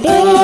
Big